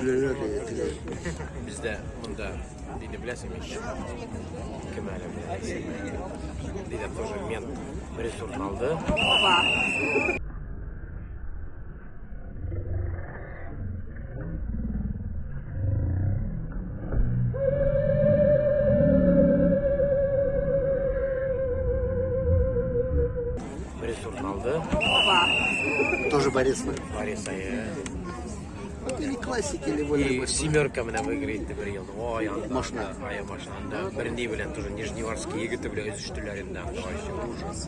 Gülerler de güler. Bizde bunda deydi biləsіңmi? Kim әлі Deyді тоже мен ресурс алды. Ресурс алды. Тоже Борис Ной. Бориса, я... Или классики, или волейбол. И семерка меня выиграет, ты приел. Ой, он Машина. А я машина, да. Бренди, блин, тоже нижневарские игры, ты, блин, из штулярин, да. вообще ужас.